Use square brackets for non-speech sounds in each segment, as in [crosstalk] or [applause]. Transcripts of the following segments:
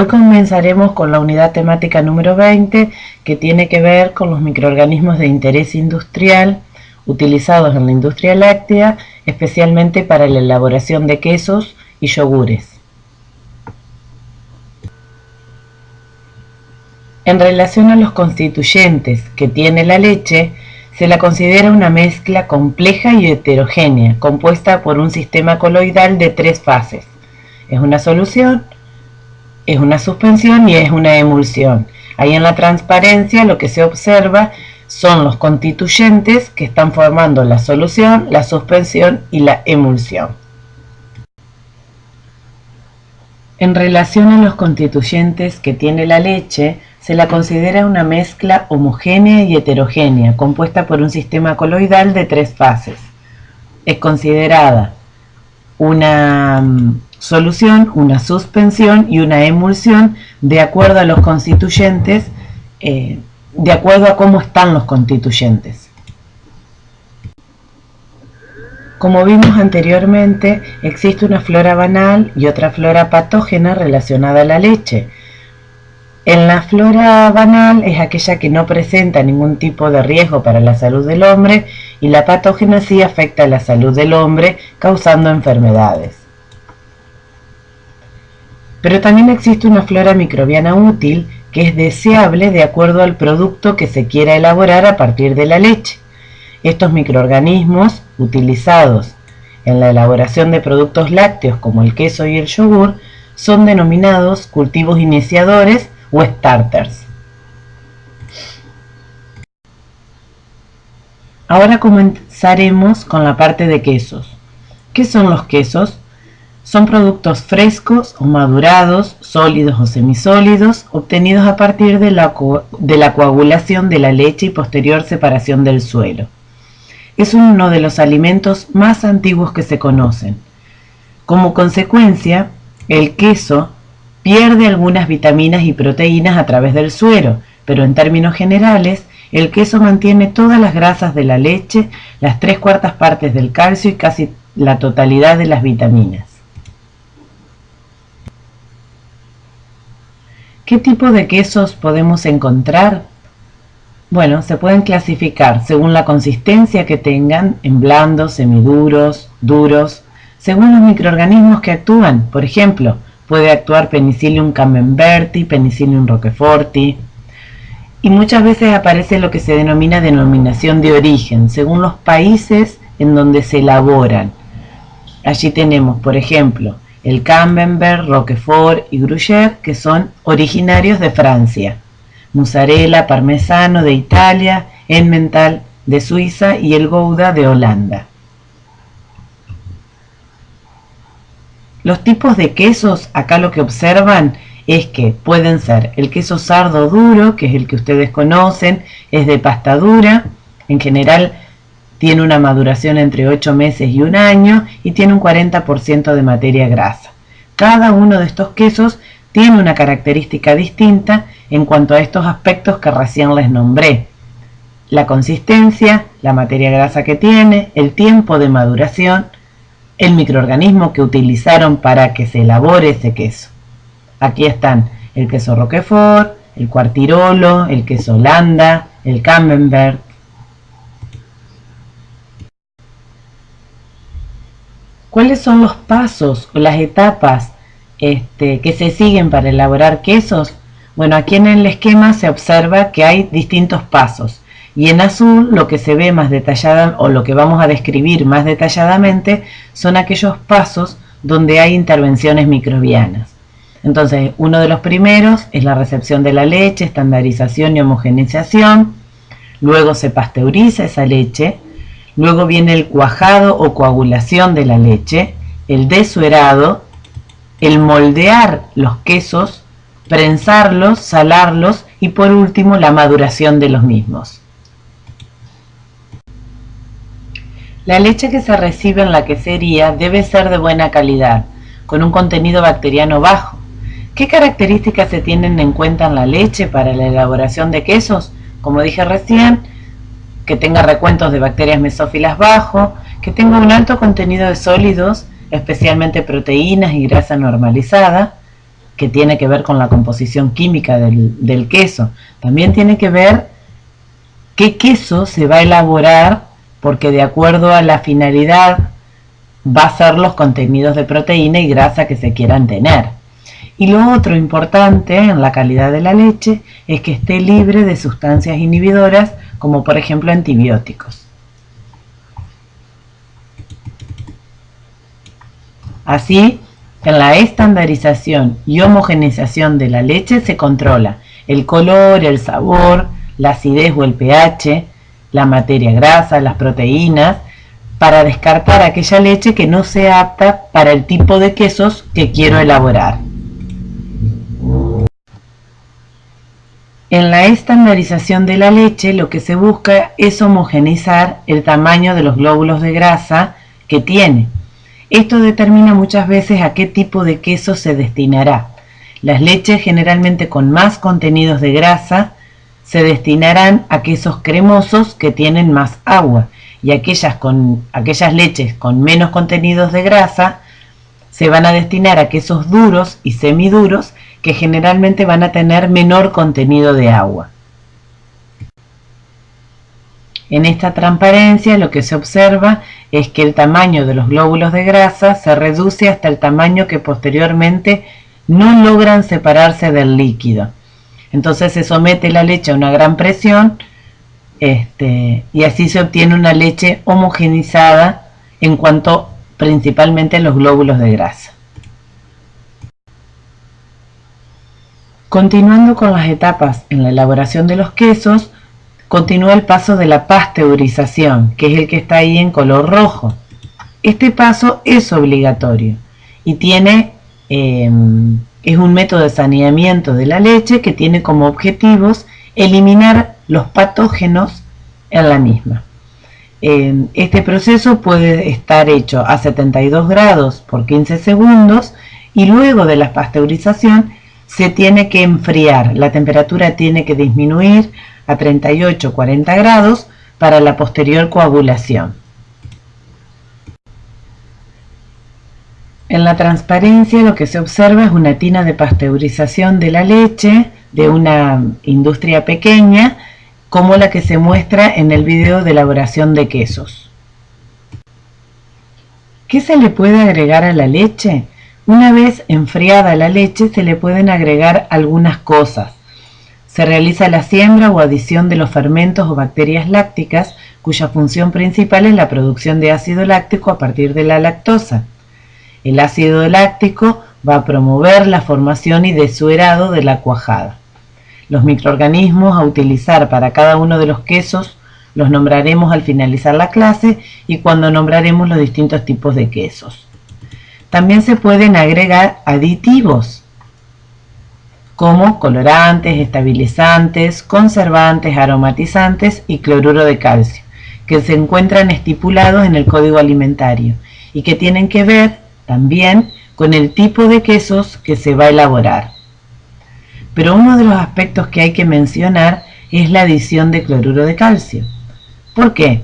Hoy comenzaremos con la unidad temática número 20 que tiene que ver con los microorganismos de interés industrial utilizados en la industria láctea, especialmente para la elaboración de quesos y yogures. En relación a los constituyentes que tiene la leche, se la considera una mezcla compleja y heterogénea, compuesta por un sistema coloidal de tres fases. Es una solución, es una suspensión y es una emulsión. Ahí en la transparencia lo que se observa son los constituyentes que están formando la solución, la suspensión y la emulsión. En relación a los constituyentes que tiene la leche, se la considera una mezcla homogénea y heterogénea, compuesta por un sistema coloidal de tres fases. Es considerada una mm, solución, una suspensión y una emulsión de acuerdo a los constituyentes, eh, de acuerdo a cómo están los constituyentes. Como vimos anteriormente, existe una flora banal y otra flora patógena relacionada a la leche. En la flora banal es aquella que no presenta ningún tipo de riesgo para la salud del hombre y la patógena sí afecta a la salud del hombre causando enfermedades. Pero también existe una flora microbiana útil que es deseable de acuerdo al producto que se quiera elaborar a partir de la leche. Estos microorganismos, utilizados en la elaboración de productos lácteos como el queso y el yogur, son denominados cultivos iniciadores o starters. Ahora comenzaremos con la parte de quesos. ¿Qué son los quesos? Son productos frescos o madurados, sólidos o semisólidos, obtenidos a partir de la, coagulación de la leche y posterior separación del suelo. Es uno de los alimentos más antiguos que se conocen. Como consecuencia, el queso pierde algunas vitaminas y proteínas a través del suero, pero en términos generales, el queso mantiene todas las grasas de la leche, las tres cuartas partes del calcio y casi la totalidad de las vitaminas. ¿Qué tipo de quesos podemos encontrar? Bueno, se pueden clasificar según la consistencia que tengan en blandos, semiduros, duros, según los microorganismos que actúan. Por ejemplo, puede actuar Penicillium camemberti, Penicillium roqueforti. Y muchas veces aparece lo que se denomina denominación de origen, según los países en donde se elaboran. Allí tenemos, por ejemplo, el Camembert, Roquefort y Gruyère, que son originarios de Francia, mozzarella, parmesano de Italia, Emmental de Suiza y el Gouda de Holanda. Los tipos de quesos, acá lo que observan es que pueden ser el queso sardo duro, que es el que ustedes conocen, es de pasta dura, en general tiene una maduración entre 8 meses y un año y tiene un 40% de materia grasa. Cada uno de estos quesos tiene una característica distinta en cuanto a estos aspectos que recién les nombré. La consistencia, la materia grasa que tiene, el tiempo de maduración, el microorganismo que utilizaron para que se elabore ese queso. Aquí están el queso Roquefort, el cuartirolo, el queso Holanda, el Camembert, ¿Cuáles son los pasos o las etapas este, que se siguen para elaborar quesos? Bueno, aquí en el esquema se observa que hay distintos pasos y en azul lo que se ve más detallada o lo que vamos a describir más detalladamente son aquellos pasos donde hay intervenciones microbianas. Entonces, uno de los primeros es la recepción de la leche, estandarización y homogeneización. Luego se pasteuriza esa leche Luego viene el cuajado o coagulación de la leche, el desuerado, el moldear los quesos, prensarlos, salarlos y por último la maduración de los mismos. La leche que se recibe en la quesería debe ser de buena calidad, con un contenido bacteriano bajo. ¿Qué características se tienen en cuenta en la leche para la elaboración de quesos? Como dije recién, que tenga recuentos de bacterias mesófilas bajo, que tenga un alto contenido de sólidos, especialmente proteínas y grasa normalizada, que tiene que ver con la composición química del, queso. También tiene que ver qué queso se va a elaborar porque de acuerdo a la finalidad va a ser los contenidos de proteína y grasa que se quieran tener. Y lo otro importante en la calidad de la leche es que esté libre de sustancias inhibidoras como por ejemplo antibióticos. Así, en la estandarización y homogenización de la leche se controla el color, el sabor, la acidez o el pH, la materia grasa, las proteínas, para descartar aquella leche que no sea apta para el tipo de quesos que quiero elaborar. En la estandarización de la leche lo que se busca es homogeneizar el tamaño de los glóbulos de grasa que tiene esto determina muchas veces a qué tipo de queso se destinará. Las leches generalmente con más contenidos de grasa se destinarán a quesos cremosos que tienen más agua y aquellas, con, aquellas leches con menos contenidos de grasa se van a destinar a quesos duros y semiduros que generalmente van a tener menor contenido de agua. En esta transparencia lo que se observa es que el tamaño de los glóbulos de grasa se reduce hasta el tamaño que posteriormente no logran separarse del líquido. Entonces se somete la leche a una gran presión este, y así se obtiene una leche homogenizada en cuanto principalmente a los glóbulos de grasa. Continuando con las etapas en la elaboración de los quesos, continúa el paso de la pasteurización, que es el que está ahí en color rojo. Este paso es obligatorio y tiene, em, es un método de saneamiento de la leche que tiene como objetivos eliminar los patógenos en la misma. Em, este proceso puede estar hecho a 72 grados por 15 segundos y luego de la pasteurización se tiene que enfriar, la temperatura tiene que disminuir a 38-40 grados para la posterior coagulación. En la transparencia lo que se observa es una tina de pasteurización de la leche de una industria pequeña como la que se muestra en el video de elaboración de quesos. ¿Qué se le puede agregar a la leche? Una vez enfriada la leche se le pueden agregar algunas cosas. Se realiza la siembra o adición de los fermentos o bacterias lácticas, cuya función principal es la producción de ácido láctico a partir de la lactosa. El ácido láctico va a promover la formación y desuerado de la cuajada. Los microorganismos a utilizar para cada uno de los quesos los nombraremos al finalizar la clase y cuando nombraremos los distintos tipos de quesos. También se pueden agregar aditivos como colorantes, estabilizantes, conservantes, aromatizantes y cloruro de calcio, que se encuentran estipulados en el código alimentario y que tienen que ver también con el tipo de quesos que se va a elaborar. Pero uno de los aspectos que hay que mencionar es la adición de cloruro de calcio. ¿Por qué?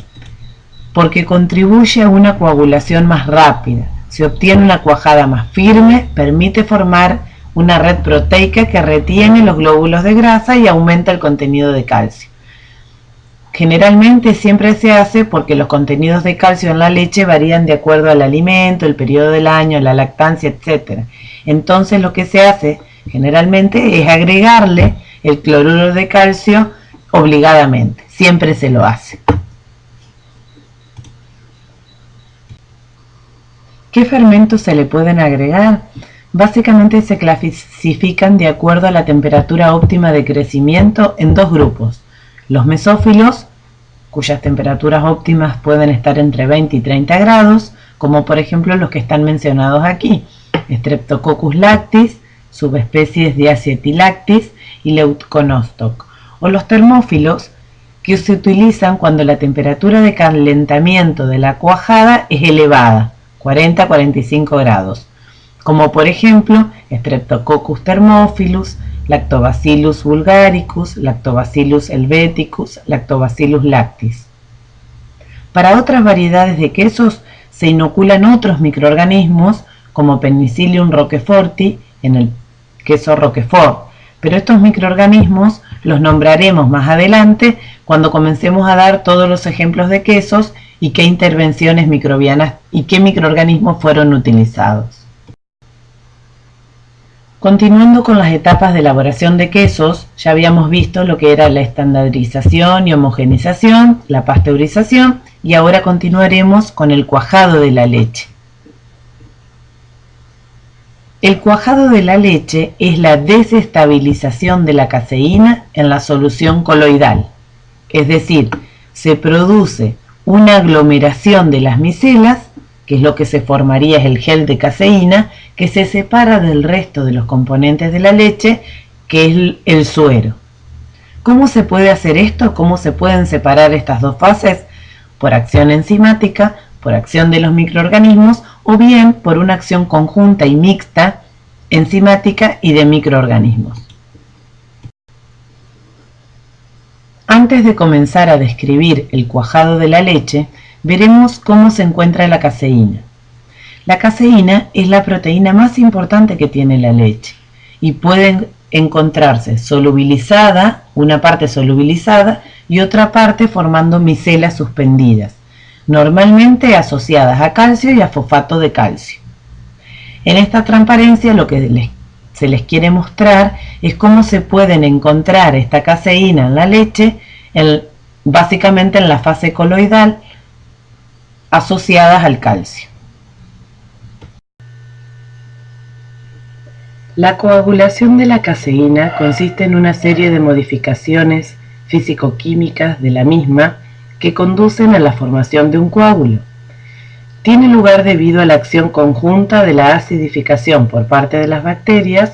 Porque contribuye a una coagulación más rápida. Se obtiene una cuajada más firme, permite formar una red proteica que retiene los glóbulos de grasa y aumenta el contenido de calcio. Generalmente siempre se hace porque los contenidos de calcio en la leche varían de acuerdo al alimento, el periodo del año, la lactancia, etc. Entonces lo que se hace generalmente es agregarle el cloruro de calcio obligadamente. Siempre se lo hace. ¿Qué fermentos se le pueden agregar? Básicamente se clasifican de acuerdo a la temperatura óptima de crecimiento en dos grupos. Los mesófilos, cuyas temperaturas óptimas pueden estar entre 20 y 30 grados, como por ejemplo los que están mencionados aquí, Streptococcus lactis, subespecies Diacetilactis y Leuconostoc, o los termófilos, que se utilizan cuando la temperatura de calentamiento de la cuajada es elevada, 40-45 grados, como por ejemplo Streptococcus thermophilus, Lactobacillus vulgaricus, Lactobacillus helveticus, Lactobacillus lactis. Para otras variedades de quesos se inoculan otros microorganismos como Penicillium roqueforti en el queso Roquefort, pero estos microorganismos los nombraremos más adelante cuando comencemos a dar todos los ejemplos de quesos y qué intervenciones microbianas y qué microorganismos fueron utilizados. Continuando con las etapas de elaboración de quesos, ya habíamos visto lo que era la estandarización y homogenización, la pasteurización y ahora continuaremos con el cuajado de la leche. El cuajado de la leche es la desestabilización de la caseína en la solución coloidal, es decir, se produce una aglomeración de las micelas que es lo que se formaría es el gel de caseína, que se separa del resto de los componentes de la leche, que es el suero. ¿Cómo se puede hacer esto? ¿Cómo se pueden separar estas dos fases? Por acción enzimática, por acción de los microorganismos o bien por una acción conjunta y mixta enzimática y de microorganismos. Antes de comenzar a describir el cuajado de la leche, veremos cómo se encuentra la caseína. La caseína es la proteína más importante que tiene la leche y puede encontrarse solubilizada, una parte solubilizada y otra parte formando micelas suspendidas, normalmente asociadas a calcio y a fosfato de calcio. En esta transparencia lo que se les quiere mostrar es cómo se pueden encontrar esta caseína en la leche, básicamente en la fase coloidal, asociadas al calcio. La coagulación de la caseína consiste en una serie de modificaciones físico-químicas de la misma que conducen a la formación de un coágulo. Tiene lugar debido a la acción conjunta de la acidificación por parte de las bacterias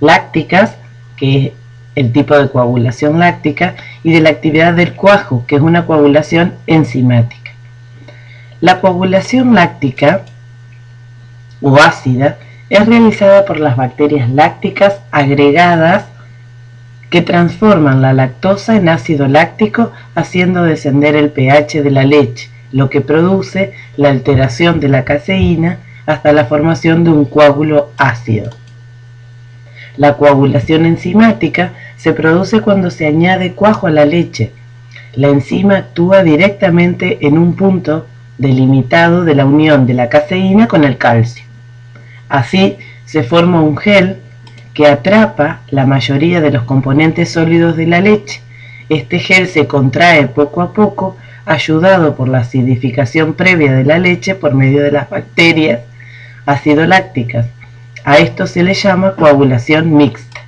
lácticas, que es el tipo de coagulación láctica, y de la actividad del cuajo, que es una coagulación enzimática. La coagulación láctica o ácida es realizada por las bacterias lácticas agregadas que transforman la lactosa en ácido láctico haciendo descender el pH de la leche, lo que produce la alteración de la caseína hasta la formación de un coágulo ácido. La coagulación enzimática se produce cuando se añade cuajo a la leche. La enzima actúa directamente en un punto delimitado de la unión de la caseína con el calcio. Así se forma un gel que atrapa la mayoría de los componentes sólidos de la leche. Este gel se contrae poco a poco, ayudado por la acidificación previa de la leche por medio de las bacterias acidolácticas. A esto se le llama coagulación mixta.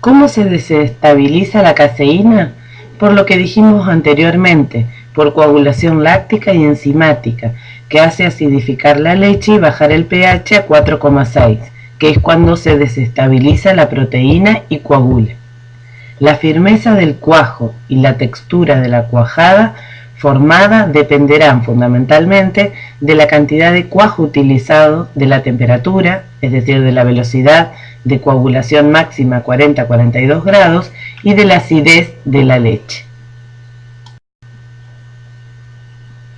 ¿Cómo se desestabiliza la caseína? por lo que dijimos anteriormente, por coagulación láctica y enzimática, que hace acidificar la leche y bajar el pH a 4,6, que es cuando se desestabiliza la proteína y coagula. La firmeza del cuajo y la textura de la cuajada formada dependerán fundamentalmente de la cantidad de cuajo utilizado, de la temperatura, es decir, de la velocidad de coagulación máxima 40-42 grados y de la acidez de la leche.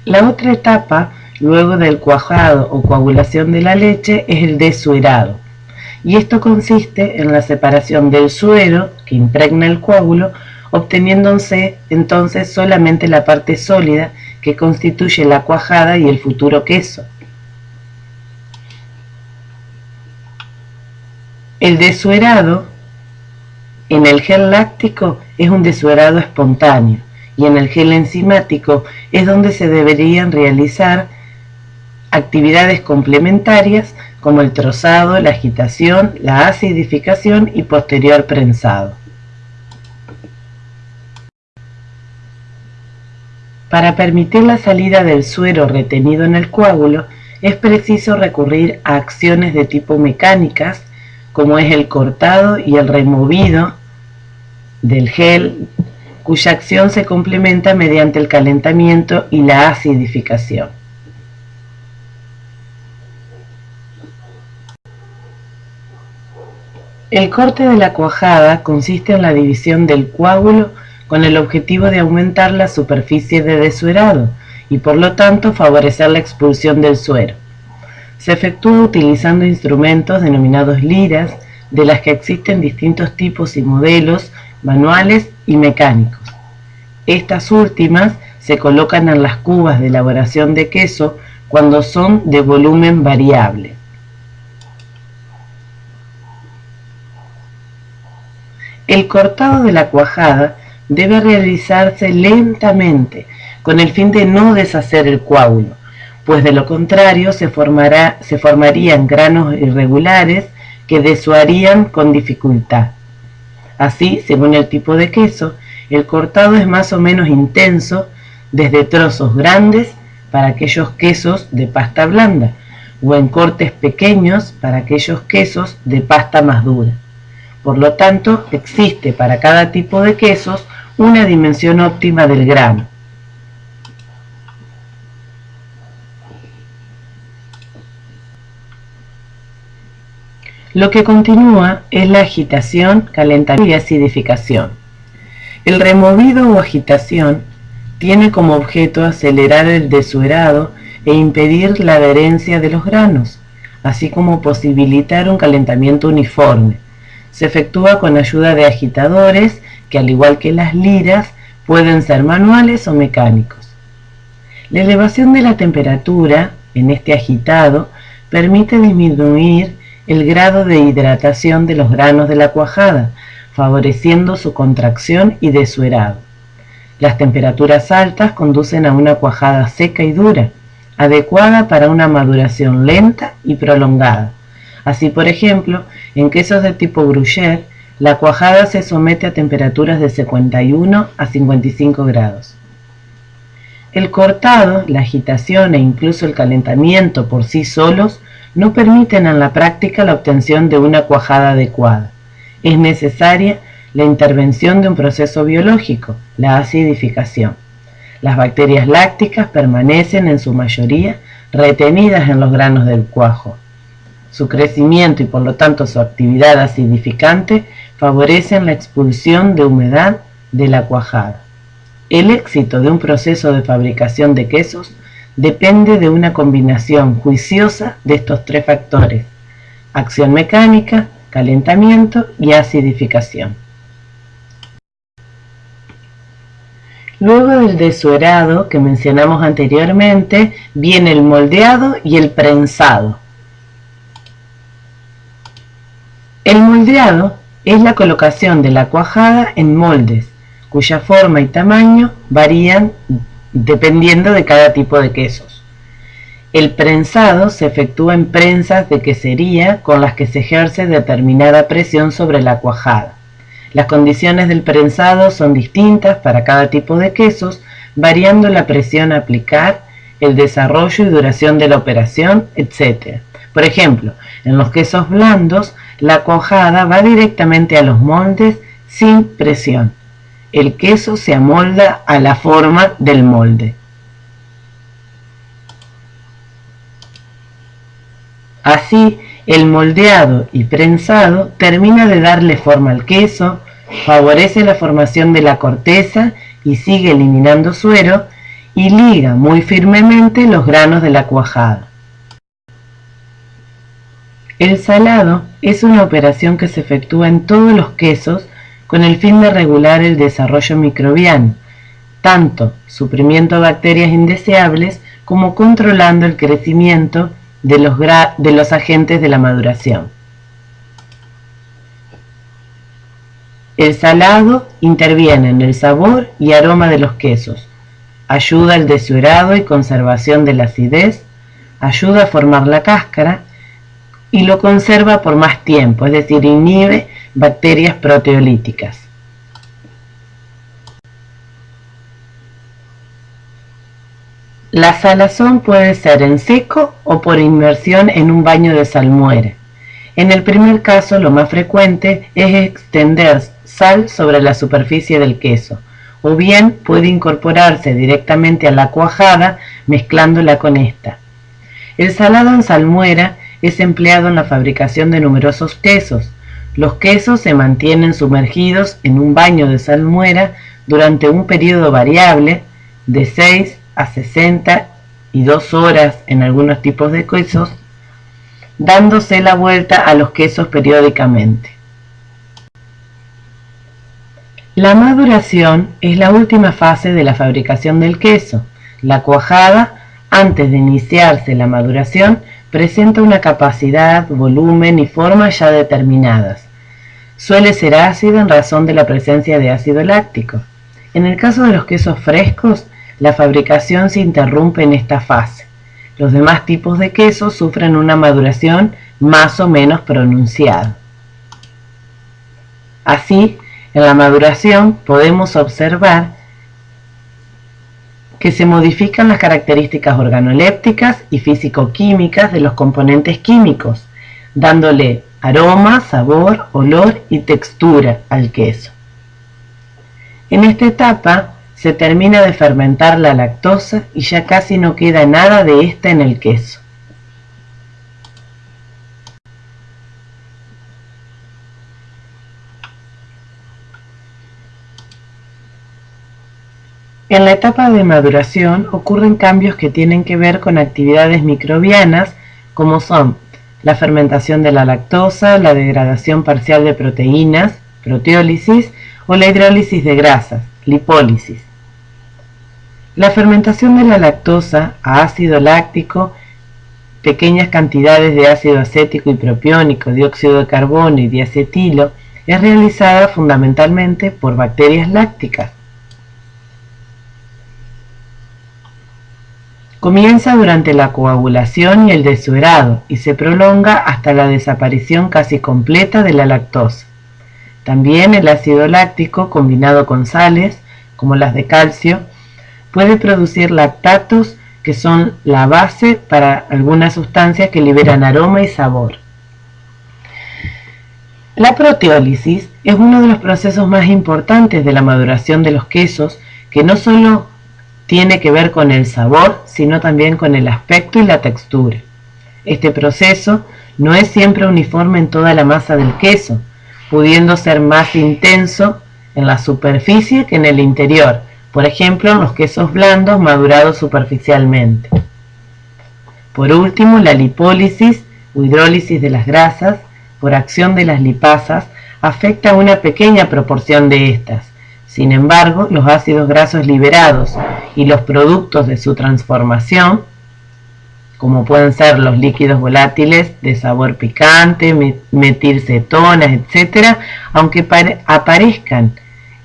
La otra etapa, luego del cuajado o coagulación de la leche, es el desuerado. Y esto consiste en la separación del suero que impregna el coágulo obteniéndose entonces solamente la parte sólida que constituye la cuajada y el futuro queso. El desuerado en el gel láctico es un desuerado espontáneo y en el gel enzimático es donde se deberían realizar actividades complementarias como el trozado, la agitación, la acidificación y posterior prensado. Para permitir la salida del suero retenido en el coágulo, es preciso recurrir a acciones de tipo mecánicas, como es el cortado y el removido del gel, cuya acción se complementa mediante el calentamiento y la acidificación. El corte de la cuajada consiste en la división del coágulo con el objetivo de aumentar la superficie de desuerado y por lo tanto favorecer la expulsión del suero. se efectúa utilizando instrumentos denominados liras, de las que existen distintos tipos y modelos manuales y mecánicos. Estas últimas se colocan en las cubas de elaboración de queso cuando son de volumen variable. El cortado de la cuajada debe realizarse lentamente con el fin de no deshacer el coágulo, pues de lo contrario se, formarían granos irregulares que desuarían con dificultad. Así, según el tipo de queso, el cortado es más o menos intenso desde trozos grandes para aquellos quesos de pasta blanda o en cortes pequeños para aquellos quesos de pasta más dura. Por lo tanto, existe para cada tipo de quesos una dimensión óptima del grano. Lo que continúa es la agitación, calentamiento y acidificación. El removido o agitación tiene como objeto acelerar el desuerado e impedir la adherencia de los granos, así como posibilitar un calentamiento uniforme. Se efectúa con ayuda de agitadores que al igual que las liras pueden ser manuales o mecánicos. La elevación de la temperatura en este agitado permite disminuir el grado de hidratación de los granos de la cuajada, favoreciendo su contracción y desuerado. Las temperaturas altas conducen a una cuajada seca y dura, adecuada para una maduración lenta y prolongada. Así, por ejemplo, en quesos de tipo gruyère, la cuajada se somete a temperaturas de 51 a 55 grados. El cortado, la agitación e incluso el calentamiento por sí solos no permiten en la práctica la obtención de una cuajada adecuada. Es necesaria la intervención de un proceso biológico, la acidificación. Las bacterias lácticas permanecen en su mayoría retenidas en los granos del cuajo. Su crecimiento y por lo tanto su actividad acidificante favorecen la expulsión de humedad de la cuajada. El éxito de un proceso de fabricación de quesos depende de una combinación juiciosa de estos tres factores, acción mecánica, calentamiento y acidificación. Luego del desuerado que mencionamos anteriormente, viene el moldeado y el prensado. El moldeado es la colocación de la cuajada en moldes, cuya forma y tamaño varían dependiendo de cada tipo de quesos. El prensado se efectúa en prensas de quesería con las que se ejerce determinada presión sobre la cuajada. Las condiciones del prensado son distintas para cada tipo de quesos, variando la presión a aplicar, el desarrollo y duración de la operación, etc. Por ejemplo, en los quesos blandos, la cuajada va directamente a los moldes sin presión el queso se amolda a la forma del molde. Así, el moldeado y prensado termina de darle forma al queso, favorece la formación de la corteza y sigue eliminando suero y liga muy firmemente los granos de la cuajada. El salado es una operación que se efectúa en todos los quesos con el fin de regular el desarrollo microbiano, tanto suprimiendo bacterias indeseables como controlando el crecimiento de los, agentes de la maduración. El salado interviene en el sabor y aroma de los quesos, ayuda al desuerado y conservación de la acidez, ayuda a formar la cáscara y lo conserva por más tiempo, es decir, inhibe bacterias proteolíticas. La salazón puede ser en seco o por inmersión en un baño de salmuera. En el primer caso, lo más frecuente es extender sal sobre la superficie del queso, o bien puede incorporarse directamente a la cuajada mezclándola con esta. El salado en salmuera es empleado en la fabricación de numerosos quesos, los quesos se mantienen sumergidos en un baño de salmuera durante un periodo variable de 6 a 62 horas en algunos tipos de quesos dándose la vuelta a los quesos periódicamente. La maduración es la última fase de la fabricación del queso. La cuajada, antes de iniciarse la maduración, presenta una capacidad, volumen y forma ya determinadas. Suele ser ácido en razón de la presencia de ácido láctico. En el caso de los quesos frescos, la fabricación se interrumpe en esta fase. Los demás tipos de quesos sufren una maduración más o menos pronunciada. Así, en la maduración podemos observar que se modifican las características organolépticas y físico-químicas de los componentes químicos, dándole aroma, sabor, olor y textura al queso. En esta etapa se termina de fermentar la lactosa y ya casi no queda nada de esta en el queso. En la etapa de maduración ocurren cambios que tienen que ver con actividades microbianas como son la fermentación de la lactosa, la degradación parcial de proteínas, proteólisis o la hidrólisis de grasas, lipólisis. La fermentación de la lactosa a ácido láctico, pequeñas cantidades de ácido acético y propiónico, dióxido de carbono y diacetilo, es realizada fundamentalmente por bacterias lácticas. Comienza durante la coagulación y el desuerado y se prolonga hasta la desaparición casi completa de la lactosa. También el ácido láctico combinado con sales, como las de calcio, puede producir lactatos que son la base para algunas sustancias que liberan aroma y sabor. La proteólisis es uno de los procesos más importantes de la maduración de los quesos que no solo tiene que ver con el sabor, sino también con el aspecto y la textura. Este proceso no es siempre uniforme en toda la masa del queso, pudiendo ser más intenso en la superficie que en el interior, por ejemplo en los quesos blandos madurados superficialmente. Por último, la lipólisis o hidrólisis de las grasas, por acción de las lipasas, afecta a una pequeña proporción de estas, sin embargo, los ácidos grasos liberados y los productos de su transformación, como pueden ser los líquidos volátiles de sabor picante, metilcetonas, etc., aunque aparezcan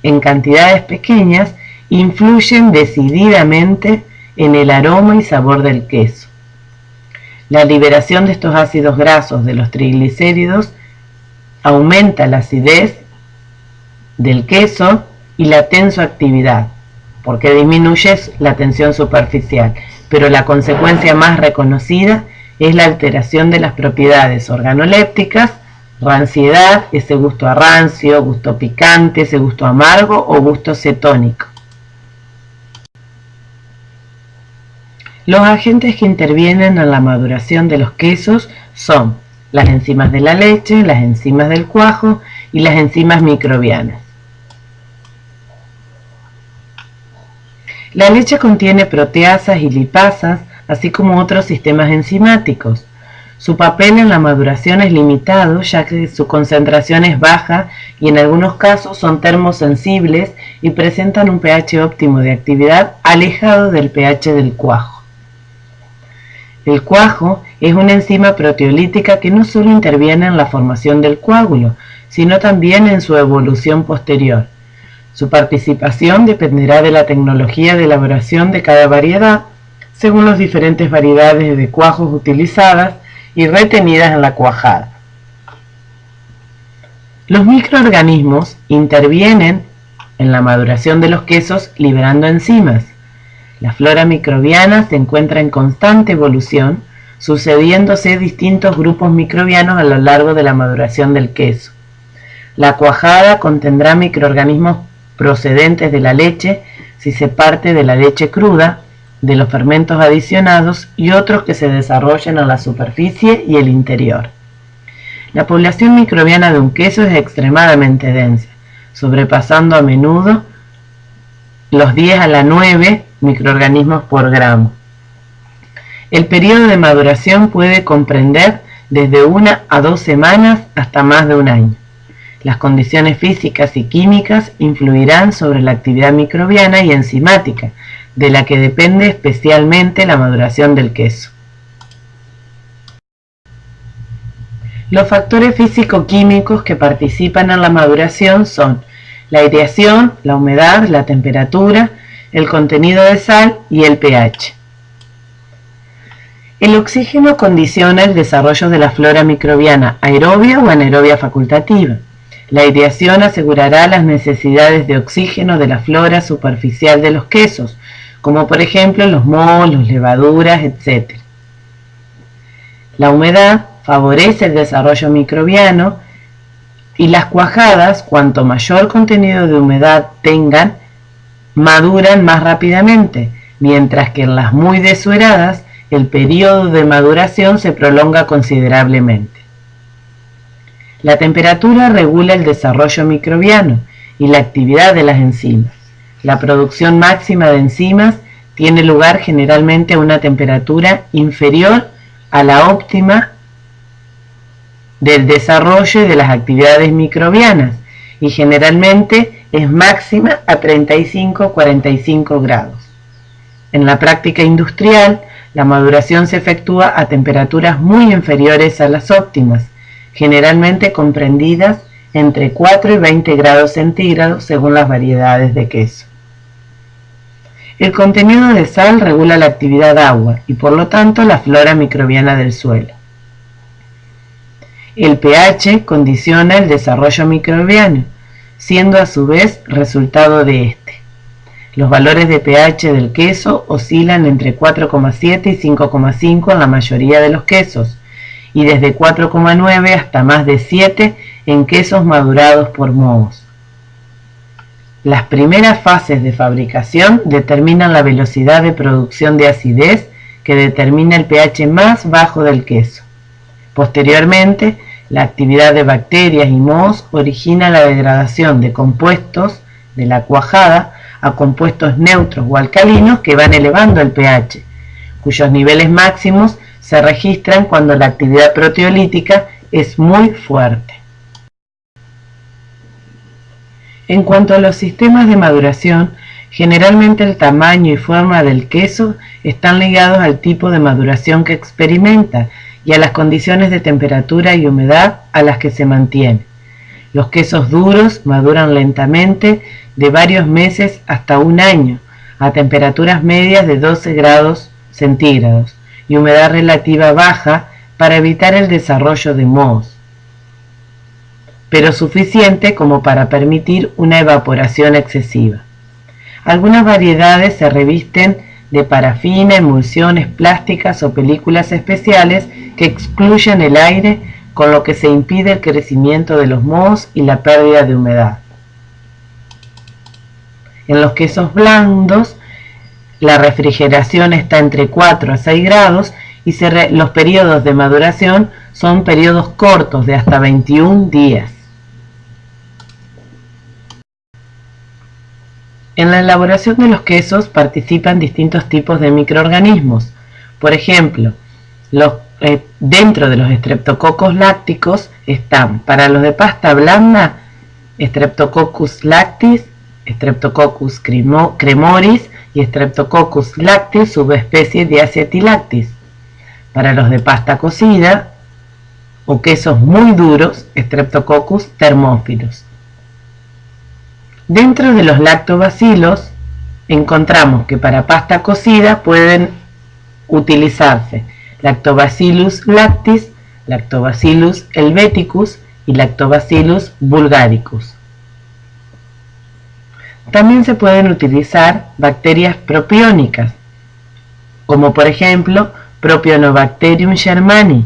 en cantidades pequeñas, influyen decididamente en el aroma y sabor del queso. La liberación de estos ácidos grasos de los triglicéridos aumenta la acidez del queso y la tensoactividad, porque disminuye la tensión superficial, pero la consecuencia más reconocida es la alteración de las propiedades organolépticas, ranciedad, ese gusto a rancio, gusto picante, ese gusto amargo o gusto cetónico. Los agentes que intervienen en la maduración de los quesos son las enzimas de la leche, las enzimas del cuajo y las enzimas microbianas. La leche contiene proteasas y lipasas, así como otros sistemas enzimáticos. Su papel en la maduración es limitado, ya que su concentración es baja y en algunos casos son termosensibles y presentan un pH óptimo de actividad alejado del pH del cuajo. El cuajo es una enzima proteolítica que no solo interviene en la formación del coágulo, sino también en su evolución posterior. Su participación dependerá de la tecnología de elaboración de cada variedad, según las diferentes variedades de cuajos utilizadas y retenidas en la cuajada. Los microorganismos intervienen en la maduración de los quesos liberando enzimas. La flora microbiana se encuentra en constante evolución, sucediéndose distintos grupos microbianos a lo largo de la maduración del queso. La cuajada contendrá microorganismos procedentes de la leche si se parte de la leche cruda, de los fermentos adicionados y otros que se desarrollan en la superficie y el interior. La población microbiana de un queso es extremadamente densa, sobrepasando a menudo los 10 a la 9 microorganismos por gramo. El periodo de maduración puede comprender desde una a dos semanas hasta más de un año. Las condiciones físicas y químicas influirán sobre la actividad microbiana y enzimática, de la que depende especialmente la maduración del queso. Los factores físico-químicos que participan en la maduración son la aireación, la humedad, la temperatura, el contenido de sal y el pH. El oxígeno condiciona el desarrollo de la flora microbiana aerobia o anaerobia facultativa. La aireación asegurará las necesidades de oxígeno de la flora superficial de los quesos, como por ejemplo los mohos, las levaduras, etc. La humedad favorece el desarrollo microbiano y las cuajadas, cuanto mayor contenido de humedad tengan, maduran más rápidamente, mientras que en las muy desueradas el periodo de maduración se prolonga considerablemente. La temperatura regula el desarrollo microbiano y la actividad de las enzimas. La producción máxima de enzimas tiene lugar generalmente a una temperatura inferior a la óptima del desarrollo y de las actividades microbianas y generalmente es máxima a 35-45 grados. En la práctica industrial, la maduración se efectúa a temperaturas muy inferiores a las óptimas, generalmente comprendidas entre 4 y 20 grados centígrados según las variedades de queso. El contenido de sal regula la actividad agua y por lo tanto la flora microbiana del suelo. El pH condiciona el desarrollo microbiano, siendo a su vez resultado de este. Los valores de pH del queso oscilan entre 4,7 y 5,5 en la mayoría de los quesos, y desde 4,9 hasta más de 7 en quesos madurados por mohos. Las primeras fases de fabricación determinan la velocidad de producción de acidez que determina el pH más bajo del queso. Posteriormente, la actividad de bacterias y mohos origina la degradación de compuestos de la cuajada a compuestos neutros o alcalinos que van elevando el pH, cuyos niveles máximos se registran cuando la actividad proteolítica es muy fuerte. En cuanto a los sistemas de maduración, generalmente el tamaño y forma del queso están ligados al tipo de maduración que experimenta y a las condiciones de temperatura y humedad a las que se mantiene. Los quesos duros maduran lentamente de varios meses hasta un año a temperaturas medias de 12 grados centígrados y humedad relativa baja para evitar el desarrollo de mohos, pero suficiente como para permitir una evaporación excesiva. Algunas variedades se revisten de parafina, emulsiones plásticas o películas especiales que excluyen el aire con lo que se impide el crecimiento de los mohos y la pérdida de humedad. En los quesos blandos la refrigeración está entre 4 a 6 grados y los periodos de maduración son periodos cortos de hasta 21 días. En la elaboración de los quesos participan distintos tipos de microorganismos. Por ejemplo, eh, dentro de los estreptococos lácticos están, para los de pasta blanda, Streptococcus lactis, Streptococcus cremoris y Streptococcus lactis, subespecie de Acetilactis. Para los de pasta cocida o quesos muy duros, Streptococcus thermophilus. Dentro de los lactobacilos encontramos que para pasta cocida pueden utilizarse Lactobacillus lactis, Lactobacillus helveticus y Lactobacillus vulgaricus. También se pueden utilizar bacterias propiónicas, como por ejemplo Propionobacterium shermani,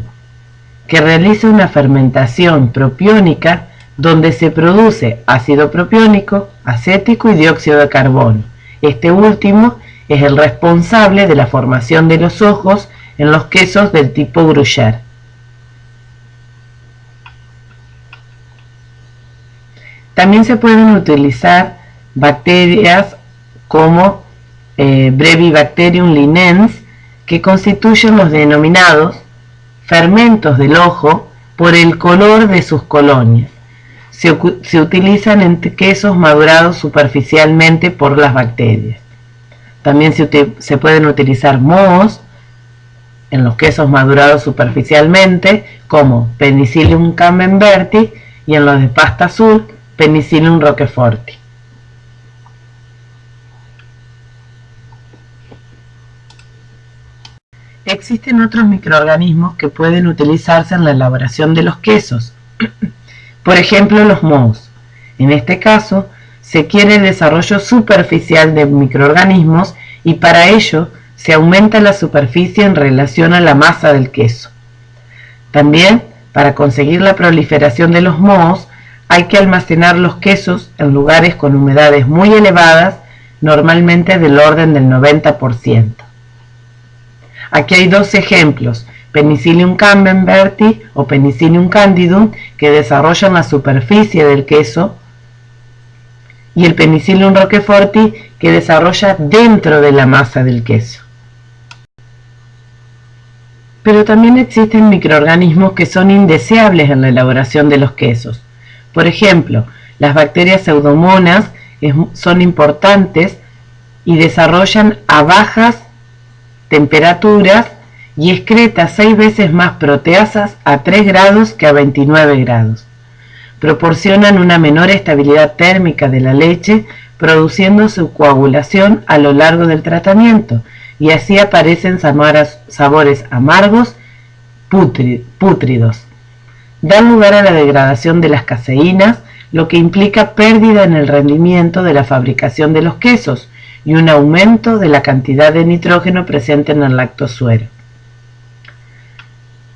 que realiza una fermentación propiónica donde se produce ácido propiónico, acético y dióxido de carbono. Este último es el responsable de la formación de los ojos en los quesos del tipo Gruyère. También se pueden utilizar bacterias como eh, Brevibacterium linens que constituyen los denominados fermentos del ojo por el color de sus colonias. Se, utilizan en quesos madurados superficialmente por las bacterias. También se, se pueden utilizar mohos en los quesos madurados superficialmente como Penicillium camemberti y en los de pasta azul Penicillium roqueforti. Existen otros microorganismos que pueden utilizarse en la elaboración de los quesos, [clears throat] por ejemplo los mohos. En este caso, se quiere el desarrollo superficial de microorganismos y para ello se aumenta la superficie en relación a la masa del queso. También, para conseguir la proliferación de los mohos, hay que almacenar los quesos en lugares con humedades muy elevadas, normalmente del orden del 90%. Aquí hay dos ejemplos, Penicillium camemberti o Penicillium candidum, que desarrollan la superficie del queso, y el Penicillium roqueforti, que desarrolla dentro de la masa del queso. Pero también existen microorganismos que son indeseables en la elaboración de los quesos. Por ejemplo, las bacterias pseudomonas son importantes y desarrollan a bajas temperaturas y excreta 6 veces más proteasas a 3 grados que a 29 grados. Proporcionan una menor estabilidad térmica de la leche, produciendo su coagulación a lo largo del tratamiento, y así aparecen sabores amargos, pútridos. Dan lugar a la degradación de las caseínas, lo que implica pérdida en el rendimiento de la fabricación de los quesos, y un aumento de la cantidad de nitrógeno presente en el lactosuero.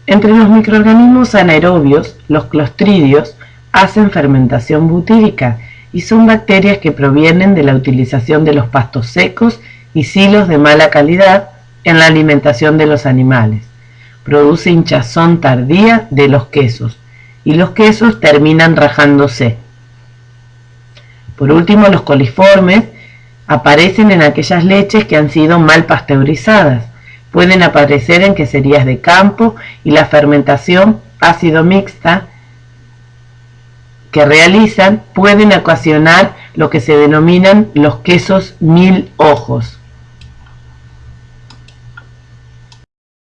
Entre los microorganismos anaerobios, los clostridios hacen fermentación butírica y son bacterias que provienen de la utilización de los pastos secos y silos de mala calidad en la alimentación de los animales. Produce hinchazón tardía de los quesos y los quesos terminan rajándose. Por último, los coliformes Aparecen en aquellas leches que han sido mal pasteurizadas. Pueden aparecer en queserías de campo y la fermentación ácido mixta que realizan pueden ocasionar lo que se denominan los quesos mil ojos.